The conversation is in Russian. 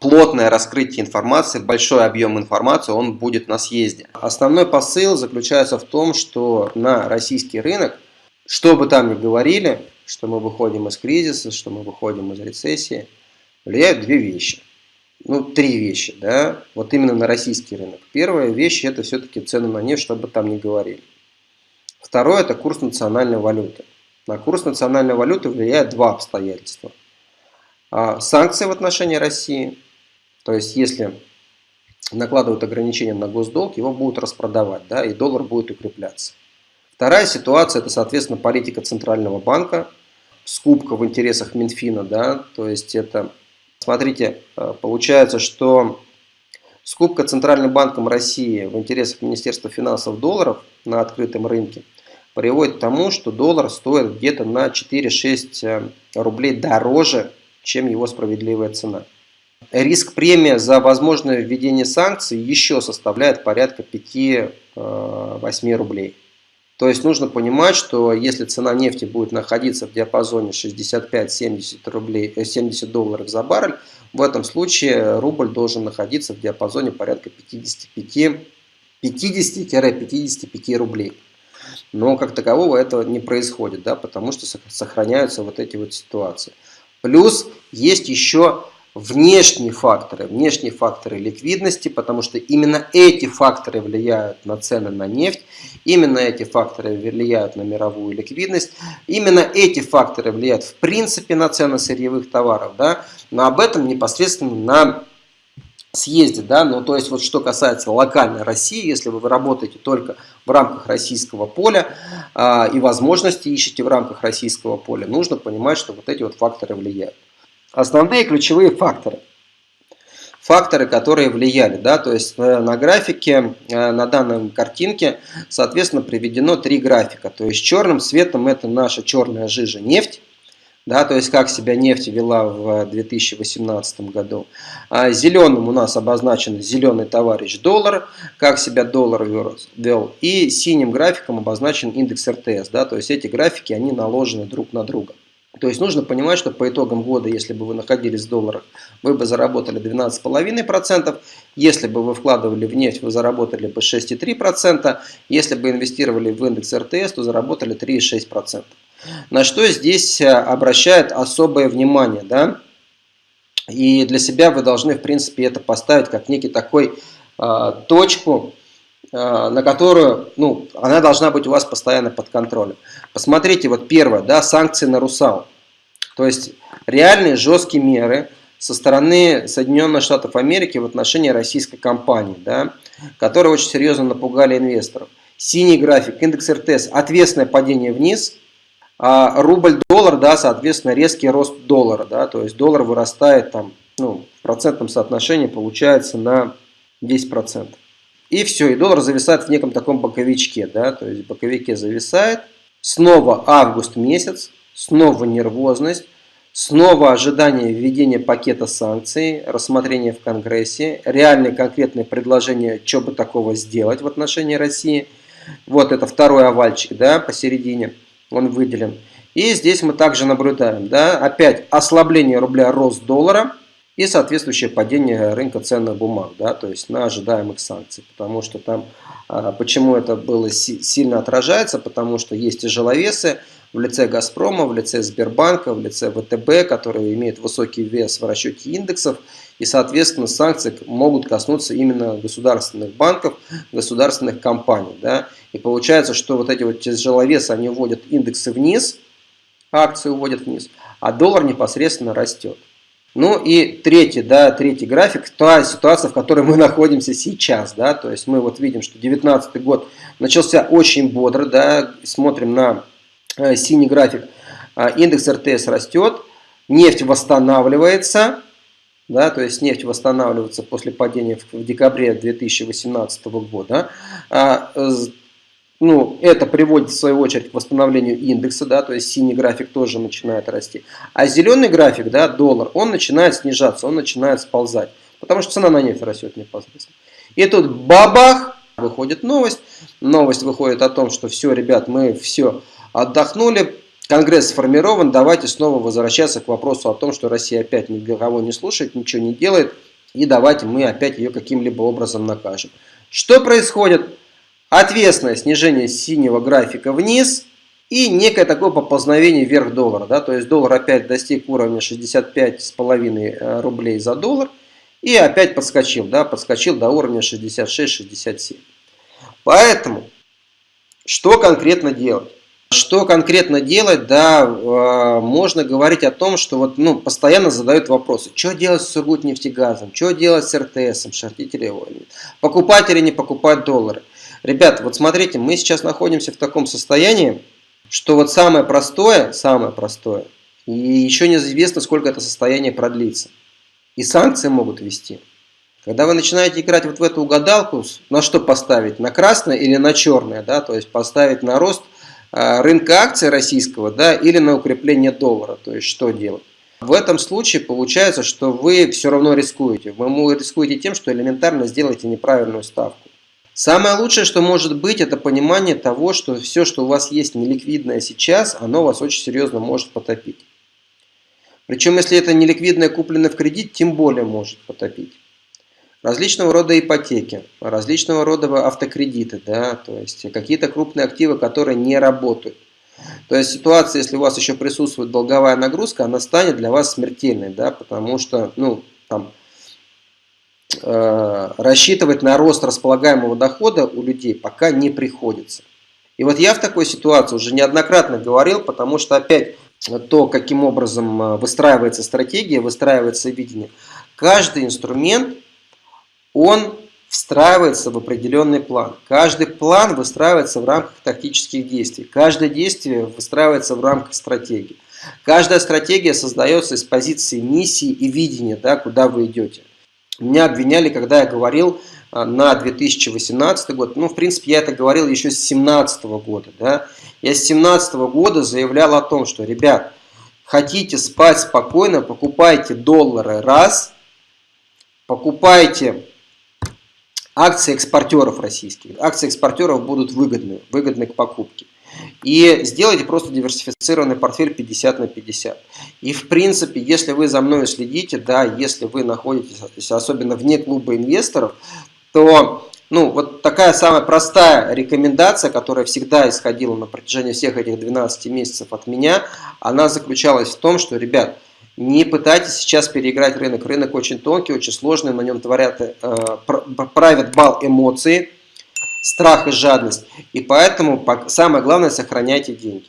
плотное раскрытие информации, большой объем информации, он будет на съезде. Основной посыл заключается в том, что на российский рынок, что бы там ни говорили, что мы выходим из кризиса, что мы выходим из рецессии, влияют две вещи. Ну, три вещи, да, вот именно на российский рынок. Первая вещь – это все-таки цены на нефть, что бы там ни говорили. Второе – это курс национальной валюты. На курс национальной валюты влияет два обстоятельства. А, санкции в отношении России, то есть если накладывают ограничения на госдолг, его будут распродавать, да, и доллар будет укрепляться. Вторая ситуация – это, соответственно, политика Центрального банка, скупка в интересах Минфина, да, то есть это, смотрите, э, получается, что скупка Центральным банком России в интересах Министерства финансов долларов на открытом рынке приводит к тому, что доллар стоит где-то на 4-6 э, рублей дороже, чем его справедливая цена. Риск премия за возможное введение санкций еще составляет порядка 5-8 э, рублей. То есть нужно понимать, что если цена нефти будет находиться в диапазоне 65-70 рублей, 70 долларов за баррель, в этом случае рубль должен находиться в диапазоне порядка 50-55 рублей. Но как такового этого не происходит, да, потому что сохраняются вот эти вот ситуации. Плюс есть еще внешние факторы, внешние факторы ликвидности, потому что именно эти факторы влияют на цены на нефть, именно эти факторы влияют на мировую ликвидность, именно эти факторы влияют в принципе на цены сырьевых товаров, да, но об этом непосредственно на съезде, да, но то есть вот что касается локальной России, если вы работаете только в рамках российского поля э, и возможности ищете в рамках российского поля, нужно понимать, что вот эти вот факторы влияют. Основные ключевые факторы. Факторы, которые влияли, да, то есть э, на графике, э, на данной картинке, соответственно, приведено три графика. То есть черным цветом это наша черная жижа нефть, да, то есть как себя нефть вела в 2018 году. А зеленым у нас обозначен зеленый товарищ доллар, как себя доллар вел. И синим графиком обозначен индекс РТС, да, то есть эти графики, они наложены друг на друга. То есть нужно понимать, что по итогам года, если бы вы находились в долларах, вы бы заработали 12,5%. Если бы вы вкладывали в нефть, вы заработали бы 6,3%. Если бы инвестировали в индекс РТС, то заработали 3,6%. На что здесь э, обращает особое внимание. Да? И для себя вы должны, в принципе, это поставить как некий такой э, точку, э, на которую, ну, она должна быть у вас постоянно под контролем. Посмотрите, вот первое, да, санкции на Русал. То есть реальные жесткие меры со стороны Соединенных Штатов Америки в отношении российской компании, да, которые очень серьезно напугали инвесторов. Синий график, индекс РТС, ответственное падение вниз, а рубль-доллар, да, соответственно, резкий рост доллара, да, то есть доллар вырастает там, ну, в процентном соотношении получается на 10%. И все, и доллар зависает в неком таком боковичке, да, то есть в боковике зависает, Снова август месяц, снова нервозность, снова ожидание введения пакета санкций, рассмотрение в Конгрессе, реальные конкретные предложения, что бы такого сделать в отношении России. Вот это второй овальчик, да, посередине, он выделен. И здесь мы также наблюдаем, да, опять ослабление рубля, рост доллара и соответствующее падение рынка ценных бумаг, да, то есть на ожидаемых санкций, потому что там а, почему это было сильно отражается? Потому что есть тяжеловесы в лице «Газпрома», в лице Сбербанка, в лице ВТБ, которые имеют высокий вес в расчете индексов. И, соответственно, санкции могут коснуться именно государственных банков, государственных компаний. Да? И получается, что вот эти вот тяжеловесы, они уводят индексы вниз, акции уводят вниз, а доллар непосредственно растет. Ну и третий, да, третий график, та ситуация, в которой мы находимся сейчас, да, то есть мы вот видим, что 2019 год начался очень бодро, да, смотрим на синий график, э, индекс РТС растет, нефть восстанавливается, да, то есть нефть восстанавливается после падения в, в декабре 2018 года, а, ну, это приводит в свою очередь к восстановлению индекса, да, то есть синий график тоже начинает расти. А зеленый график, да, доллар, он начинает снижаться, он начинает сползать, потому что цена на нефть растет непосредственно. И тут бабах, выходит новость, новость выходит о том, что все, ребят, мы все отдохнули, Конгресс сформирован, давайте снова возвращаться к вопросу о том, что Россия опять никого не слушает, ничего не делает, и давайте мы опять ее каким-либо образом накажем. Что происходит? Ответственное снижение синего графика вниз и некое такое поползновение вверх доллара. Да? То есть доллар опять достиг уровня 65,5 э, рублей за доллар и опять подскочил, да? подскочил до уровня 66-67. Поэтому, что конкретно делать? Что конкретно делать, да, э, можно говорить о том, что вот, ну, постоянно задают вопросы. Что делать с Сургутнефтегазом? Что делать с РТСом? Шортить или Покупать или не покупать доллары? Ребята, вот смотрите, мы сейчас находимся в таком состоянии, что вот самое простое, самое простое, и еще неизвестно, сколько это состояние продлится. И санкции могут ввести. Когда вы начинаете играть вот в эту угадалку, на что поставить? На красное или на черное? Да? То есть поставить на рост рынка акций российского да, или на укрепление доллара. То есть что делать? В этом случае получается, что вы все равно рискуете. Вы рискуете тем, что элементарно сделаете неправильную ставку. Самое лучшее, что может быть, это понимание того, что все, что у вас есть неликвидное сейчас, оно вас очень серьезно может потопить. Причем, если это неликвидное куплено в кредит, тем более может потопить. Различного рода ипотеки, различного рода автокредиты, да, то есть какие-то крупные активы, которые не работают. То есть ситуация, если у вас еще присутствует долговая нагрузка, она станет для вас смертельной, да, потому что, ну, там, Э, рассчитывать на рост располагаемого дохода у людей пока не приходится. И вот я в такой ситуации уже неоднократно говорил, потому что опять то, каким образом э, выстраивается стратегия, выстраивается видение, каждый инструмент, он встраивается в определенный план. Каждый план выстраивается в рамках тактических действий. Каждое действие выстраивается в рамках стратегии. Каждая стратегия создается из позиции миссии и видения, да, куда вы идете. Меня обвиняли, когда я говорил а, на 2018 год. Ну, в принципе, я это говорил еще с 2017 года. Да? Я с 2017 года заявлял о том, что, ребят, хотите спать спокойно, покупайте доллары раз, покупайте акции экспортеров российских. Акции экспортеров будут выгодны, выгодны к покупке. И сделайте просто диверсифицированный портфель 50 на 50. И в принципе, если вы за мной следите, да, если вы находитесь особенно вне клуба инвесторов, то ну, вот такая самая простая рекомендация, которая всегда исходила на протяжении всех этих 12 месяцев от меня, она заключалась в том, что, ребят, не пытайтесь сейчас переиграть рынок. Рынок очень тонкий, очень сложный, на нем творят, э, правят бал эмоции, страх и жадность. И поэтому самое главное, сохраняйте деньги.